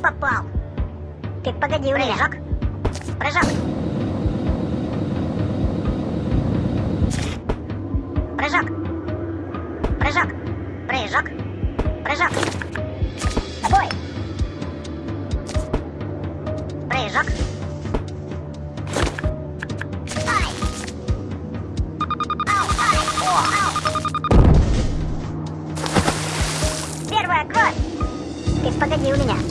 попал. Ты погоди у меня. Прыжок. Прыжок. Прыжок. Прыжок. Прыжок. Прыжок. Бой. Прыжок. Ай. Ау, ай, о, ау. Первая кровь. Ты погоди у меня.